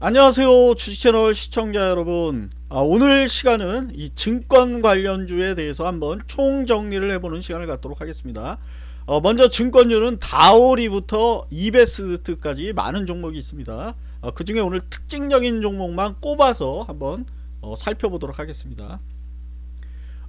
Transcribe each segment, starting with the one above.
안녕하세요 주식채널 시청자 여러분. 아, 오늘 시간은 이 증권 관련주에 대해서 한번 총정리를 해보는 시간을 갖도록 하겠습니다. 어, 먼저 증권주는 다오리부터 이베스트까지 많은 종목이 있습니다. 어, 그 중에 오늘 특징적인 종목만 꼽아서 한번 어, 살펴보도록 하겠습니다. 어,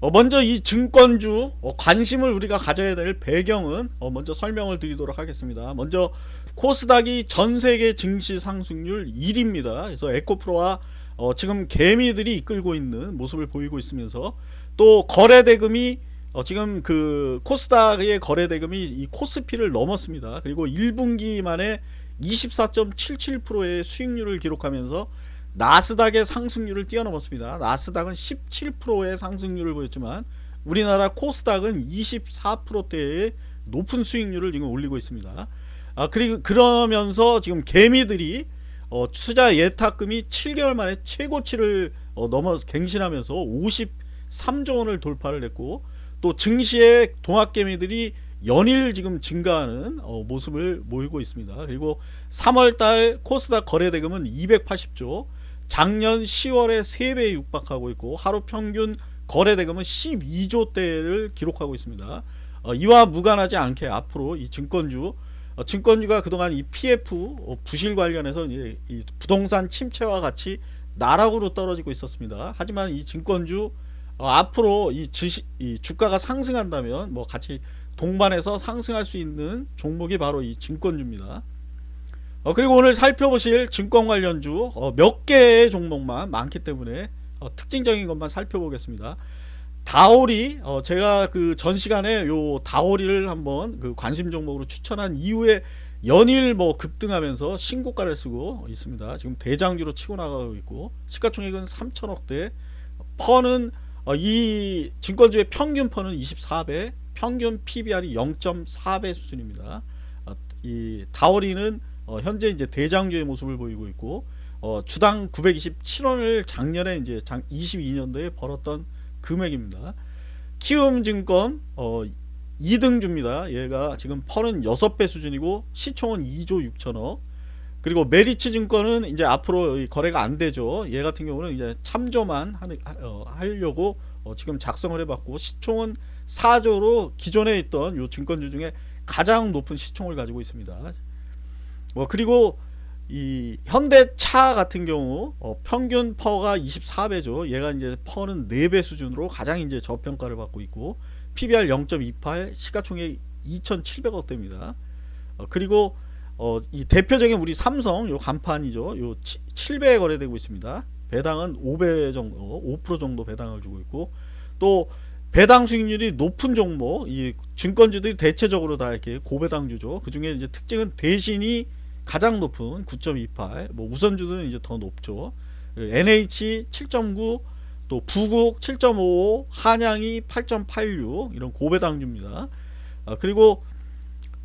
먼저 이 증권주 어, 관심을 우리가 가져야 될 배경은 어, 먼저 설명을 드리도록 하겠습니다. 먼저 코스닥이 전세계 증시 상승률 1위입니다. 그래서 에코프로와 어, 지금 개미들이 이끌고 있는 모습을 보이고 있으면서 또 거래대금이 어, 지금 그 코스닥의 거래대금이 이 코스피를 넘었습니다. 그리고 1분기 만에 24.77%의 수익률을 기록하면서 나스닥의 상승률을 뛰어넘었습니다. 나스닥은 17%의 상승률을 보였지만 우리나라 코스닥은 24%대의 높은 수익률을 지금 올리고 있습니다. 아 그리고 그러면서 지금 개미들이 어, 투자 예탁금이 7개월 만에 최고치를 어, 넘어 갱신하면서 53조 원을 돌파를 했고 또 증시의 동학개미들이 연일 지금 증가하는 어, 모습을 보이고 있습니다. 그리고 3월달 코스닥 거래대금은 280조 작년 10월에 3배에 육박하고 있고 하루 평균 거래대금은 12조대를 기록하고 있습니다. 어, 이와 무관하지 않게 앞으로 이 증권주 어, 증권주가 그동안 이 PF 어, 부실 관련해서 이제 이 부동산 침체와 같이 나락으로 떨어지고 있었습니다. 하지만 이 증권주 어, 앞으로 이, 지시, 이 주가가 상승한다면 뭐 같이 동반해서 상승할 수 있는 종목이 바로 이 증권주입니다. 어, 그리고 오늘 살펴보실 증권 관련주 어, 몇 개의 종목만 많기 때문에 어, 특징적인 것만 살펴보겠습니다. 다오리 어, 제가 그 전 시간에 요 다오리를 한번 그 관심 종목으로 추천한 이후에 연일 뭐 급등하면서 신고가를 쓰고 있습니다. 지금 대장주로 치고 나가고 있고 시가총액은 3천억대 퍼는 어, 이 증권주의 평균 퍼는 24배 평균 PBR이 0.4배 수준입니다. 어, 이 다오리는 어, 현재 이제 대장주의 모습을 보이고 있고 어, 주당 927원을 작년에 이제 22년도에 벌었던 금액입니다. 키움증권 어, 2등주입니다. 얘가 지금 펄은 6배 수준이고 시총은 2조 6천억 그리고 메리츠 증권은 이제 앞으로 거래가 안 되죠. 얘 같은 경우는 이제 참조만 어, 하려고 어, 지금 작성을 해봤고 시총은 4조로 기존에 있던 요 증권주 중에 가장 높은 시총을 가지고 있습니다. 뭐 그리고 이 현대차 같은 경우 어, 평균 퍼가 24배죠. 얘가 이제 퍼는 4배 수준으로 가장 이제 저평가를 받고 있고 PBR 0.28 시가총액 2,700억 대입니다. 어, 그리고 어, 이 대표적인 우리 삼성 요 간판이죠. 요 7배에 거래되고 있습니다. 배당은 5배 정도, 5% 정도 배당을 주고 있고 또 배당 수익률이 높은 종목, 이 증권주들이 대체적으로 다 이렇게 고배당주죠. 그 중에 이제 특징은 대신이 가장 높은 9.28, 뭐 우선주들은 이제 더 높죠. NH 7.9, 또 부국 7.55, 한양이 8.86 이런 고배당주입니다. 아, 그리고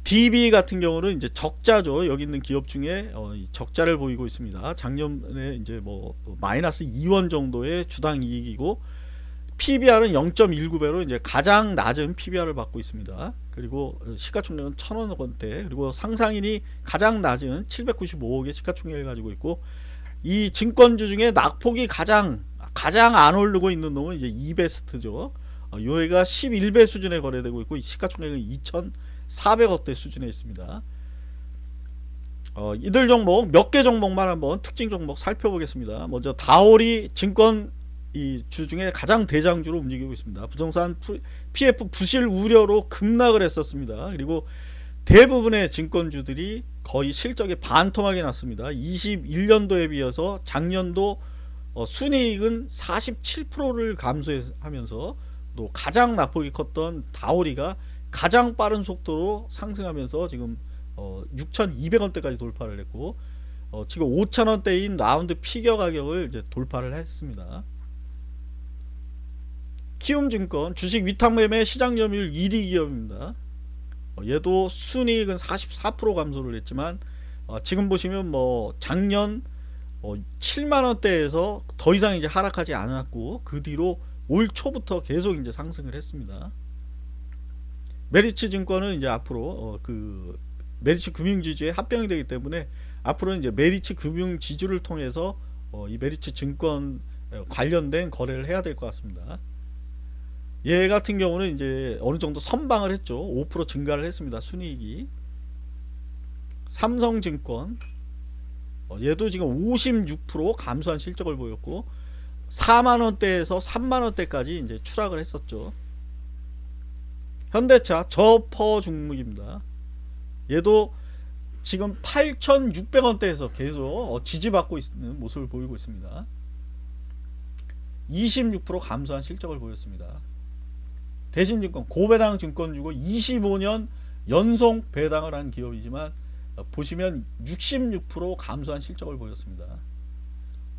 DB 같은 경우는 이제 적자죠. 여기 있는 기업 중에 어, 적자를 보이고 있습니다. 작년에 이제 뭐 마이너스 2원 정도의 주당 이익이고 PBR은 0.19배로 이제 가장 낮은 PBR을 받고 있습니다. 그리고 시가총액은 1,000원 원대 그리고 상상인이 가장 낮은 795억의 시가총액을 가지고 있고 이 증권주 중에 낙폭이 가장 가장 안 오르고 있는 놈은 이제 이베스트죠. 어, 요가 11배 수준에 거래되고 있고 시가총액은 2,400억대 수준에 있습니다. 어, 이들 종목 몇 개 종목만 한번 특징 종목 살펴보겠습니다. 먼저 다오리 증권 이 주중에 가장 대장주로 움직이고 있습니다. 부동산 PF 부실 우려로 급락을 했었습니다. 그리고 대부분의 증권주들이 거의 실적이 반토막이 났습니다. 21년도에 비해서 작년도 어, 순이익은 47%를 감소하면서 또 가장 낙폭이 컸던 다오리가 가장 빠른 속도로 상승하면서 지금 어, 6,200원대까지 돌파를 했고 어, 지금 5,000원대인 라운드 피겨 가격을 이제 돌파를 했습니다. 키움증권 주식 위탁매매 시장 점유율 1위 기업입니다. 어, 얘도 순이익은 44% 감소를 했지만 어, 지금 보시면 뭐 작년 어, 7만원대에서 더 이상 이제 하락하지 않았고 그 뒤로 올 초부터 계속 이제 상승을 했습니다. 메리츠 증권은 이제 앞으로 어, 그 메리츠 금융지주에 합병이 되기 때문에 앞으로는 이제 메리츠 금융 지주를 통해서 어, 이 메리츠 증권 어, 관련된 거래를 해야 될 것 같습니다. 얘 같은 경우는 이제 어느 정도 선방을 했죠. 5% 증가를 했습니다. 순이익이. 삼성증권 어, 얘도 지금 56% 감소한 실적을 보였고 4만 원대에서 3만 원대까지 이제 추락을 했었죠. 현대차 저퍼 중목입니다. 얘도 지금 8,600원대에서 계속 어, 지지받고 있는 모습을 보이고 있습니다. 26% 감소한 실적을 보였습니다. 대신증권 고배당 증권 주고 25년 연속 배당을 한 기업이지만 어, 보시면 66% 감소한 실적을 보였습니다.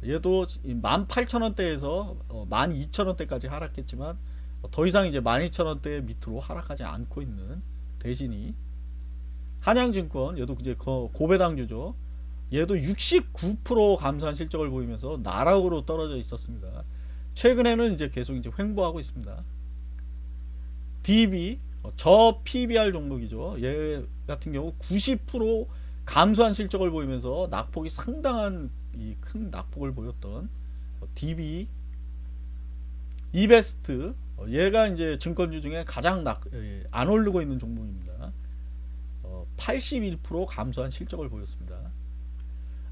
얘도 18,000원대에서 12,000원대까지 하락했지만 어, 더 이상 이제 12,000원대 밑으로 하락하지 않고 있는 대신이 한양증권 얘도 이제 거- 고배당주죠. 얘도 69% 감소한 실적을 보이면서 나락으로 떨어져 있었습니다. 최근에는 이제 계속 이제 횡보하고 있습니다. DB 어, 저 PBR 종목이죠. 얘 같은 경우 90% 감소한 실적을 보이면서 낙폭이 상당한 이 큰 낙폭을 보였던 어, DB 이베스트 어, 얘가 이제 증권주 중에 가장 낙, 예, 안 오르고 있는 종목입니다. 어, 81% 감소한 실적을 보였습니다.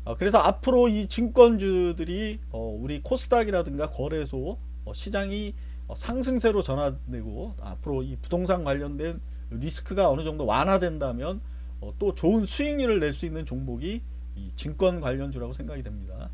어, 그래서 앞으로 이 증권주들이 어, 우리 코스닥이라든가 거래소 어, 시장이 어, 상승세로 전환되고 앞으로 이 부동산 관련된 리스크가 어느 정도 완화된다면 어, 또 좋은 수익률을 낼 수 있는 종목이 이 증권 관련주라고 생각이 됩니다.